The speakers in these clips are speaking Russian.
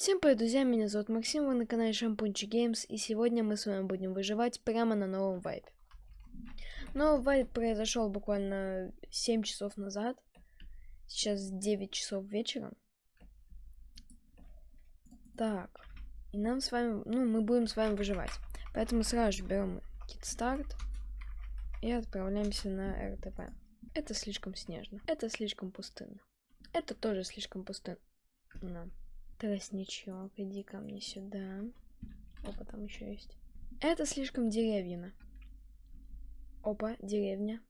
Всем привет, друзья, меня зовут Максим, вы на канале Шампунчик Геймс, и сегодня мы с вами будем выживать прямо на новом вайпе. Новый вайп произошел буквально 7 часов назад, сейчас 9 часов вечера. Так, и нам с вами, ну, мы будем с вами выживать, поэтому сразу же берем кит старт и отправляемся на РТП. Это слишком снежно, это слишком пустынно, это тоже слишком пустынно. Тростничок, иди ко мне сюда. Опа, там еще есть. Это слишком деревьяно. Опа, деревня.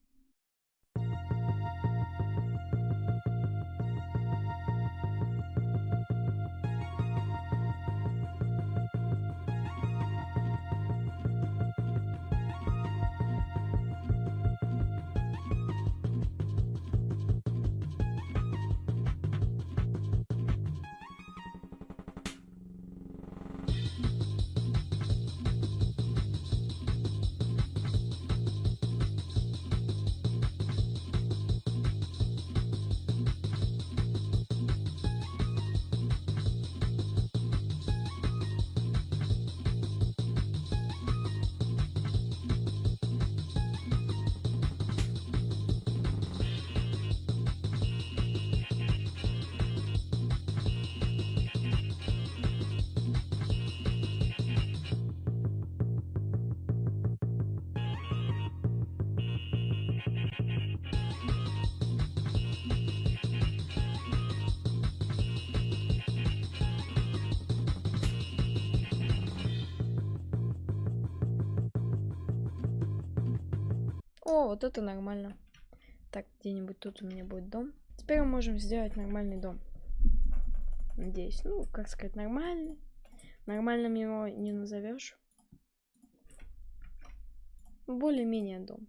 О, вот это нормально. Так, где-нибудь тут у меня будет дом. Теперь мы можем сделать нормальный дом. Надеюсь. Ну, как сказать, нормальный. Нормальным его не назовешь. Более-менее дом.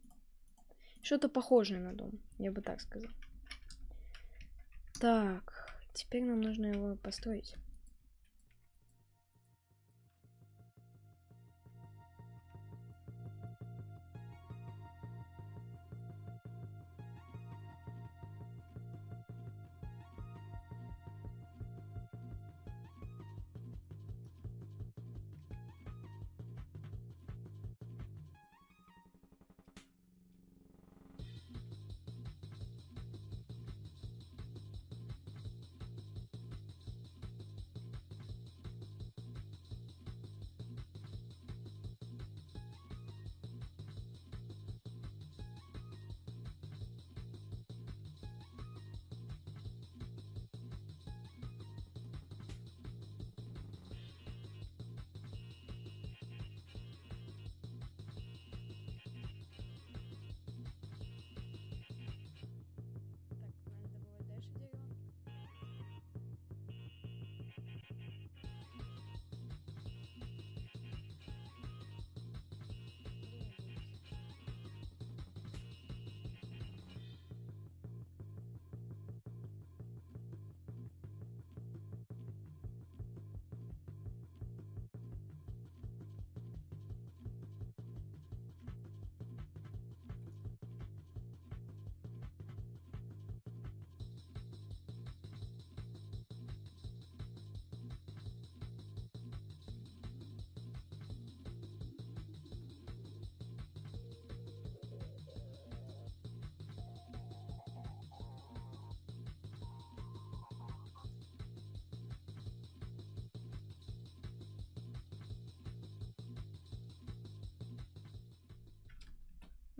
Что-то похожее на дом, я бы так сказал. Так, теперь нам нужно его построить.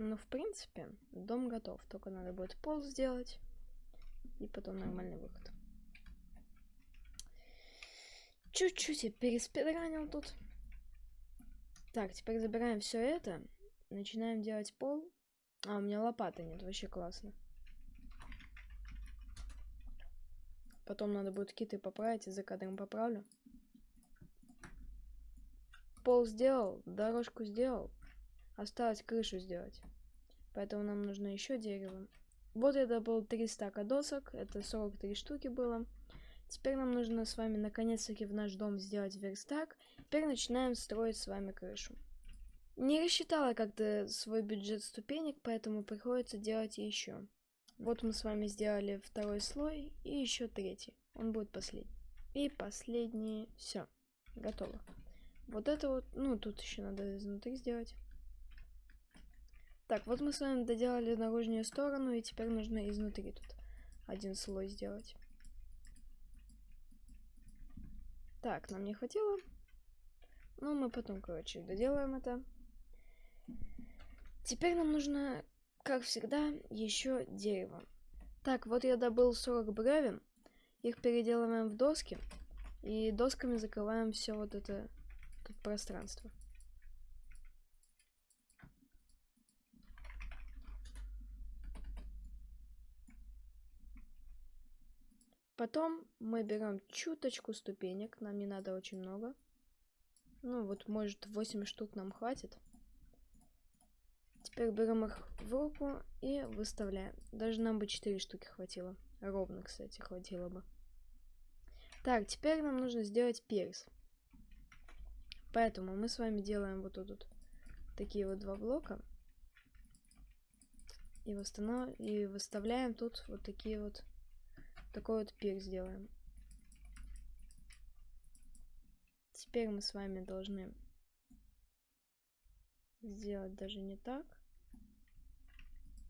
Ну, в принципе, дом готов. Только надо будет пол сделать. И потом нормальный выход. Чуть-чуть я переспидранил тут. Так, теперь забираем все это. Начинаем делать пол. А, у меня лопаты нет. Вообще классно. Потом надо будет киты поправить. И за кадром поправлю. Пол сделал. Дорожку сделал. Осталось крышу сделать. Поэтому нам нужно еще дерево. Вот это был 3 стака досок. Это 43 штуки было. Теперь нам нужно с вами наконец-таки в наш дом сделать верстак. Теперь начинаем строить с вами крышу. Не рассчитала как-то свой бюджет ступенек, поэтому приходится делать еще. Вот мы с вами сделали второй слой и еще третий. Он будет последний. И последние. Все, готово. Вот это вот, ну, тут еще надо изнутри сделать. Так, вот мы с вами доделали наружную сторону, и теперь нужно изнутри тут один слой сделать. Так, нам не хватило. Но мы потом, короче, доделаем это. Теперь нам нужно, как всегда, еще дерево. Так, вот я добыл 40 бревен. Их переделываем в доски. И досками закрываем все вот это тут пространство. Потом мы берем чуточку ступенек, нам не надо очень много. Ну вот, может, 8 штук нам хватит. Теперь берем их в руку и выставляем. Даже нам бы 4 штуки хватило. Ровно, кстати, хватило бы. Так, теперь нам нужно сделать перс. Поэтому мы с вами делаем вот тут вот такие вот два блока. И, восстанов... и выставляем тут вот такие вот такой вот пик сделаем. Теперь мы с вами должны сделать даже не так.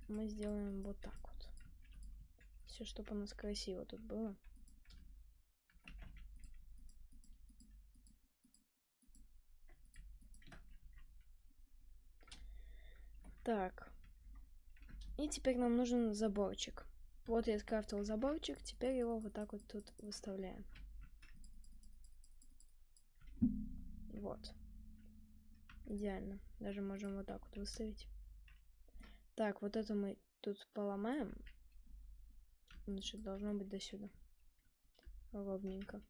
Мы сделаем вот так вот. Все, чтобы у нас красиво тут было. Так. И теперь нам нужен заборчик. Вот я скрафтил заборчик, теперь его вот так вот тут выставляем. Вот. Идеально. Даже можем вот так вот выставить. Так, вот это мы тут поломаем. Значит, должно быть до сюда. Ровненько.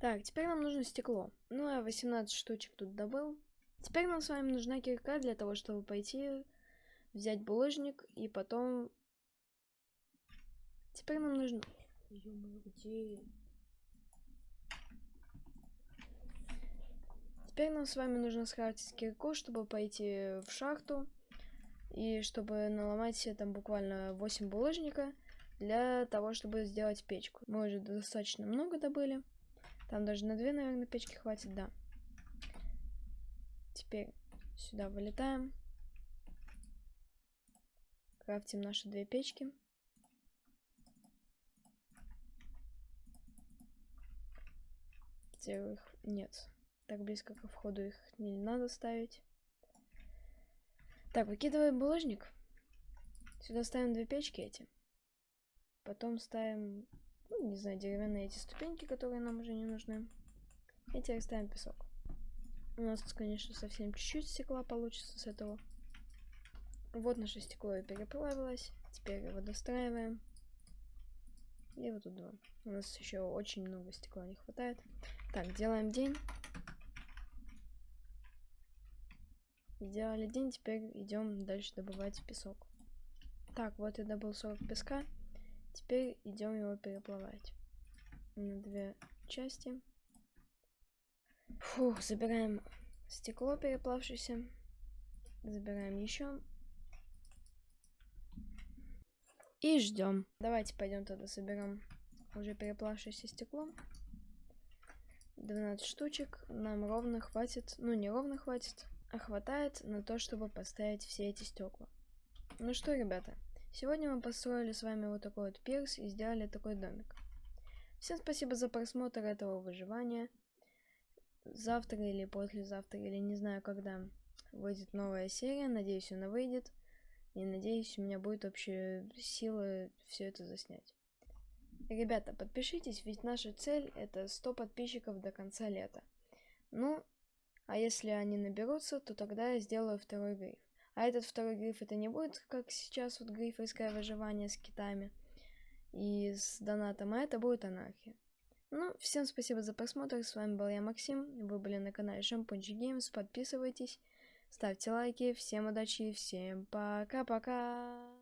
Так, теперь нам нужно стекло. Ну, я 18 штучек тут добыл. Теперь нам с вами нужна кирка для того, чтобы пойти взять булыжник и потом... Теперь нам нужно... где? Теперь нам с вами нужно схватить кирку, чтобы пойти в шахту. И чтобы наломать себе там буквально 8 булыжника для того, чтобы сделать печку. Мы уже достаточно много добыли. Там даже на 2, наверное, печки хватит, да. Теперь сюда вылетаем. Крафтим наши две печки. Где их нет. Так близко к входу их не надо ставить. Так, выкидываем булыжник. Сюда ставим две печки эти. Потом ставим, ну, не знаю, деревянные эти ступеньки, которые нам уже не нужны. И теперь ставим песок. У нас, конечно, совсем чуть-чуть стекла получится с этого. Вот наше стекло переплавилось. Теперь его достраиваем. И вот тут два. У нас еще очень много стекла не хватает. Так, делаем день. Сделали день, теперь идем дальше добывать песок. Так, вот я добыл 40 песка. Теперь идем его переплавать на две части. Фух, забираем стекло переплавшееся. Забираем еще И ждем. Давайте пойдем тогда соберем уже переплавшееся стекло. 12 штучек. Нам ровно хватит, ну не ровно хватит, а хватает на то, чтобы поставить все эти стекла. Ну что, ребята, сегодня мы построили с вами вот такой вот пирс и сделали такой домик. Всем спасибо за просмотр этого выживания. Завтра или послезавтра, или не знаю когда выйдет новая серия. Надеюсь, она выйдет. И надеюсь, у меня будет вообще сила все это заснять. Ребята, подпишитесь, ведь наша цель это 100 подписчиков до конца лета. Ну, а если они наберутся, то тогда я сделаю второй гриф. А этот второй гриф это не будет, как сейчас, вот грифовское выживание с китами и с донатом, а это будет анархия. Ну, всем спасибо за просмотр, с вами был я, Максим, вы были на канале Шампунчик Геймс, подписывайтесь, Ставьте лайки. Всем удачи. Всем пока-пока.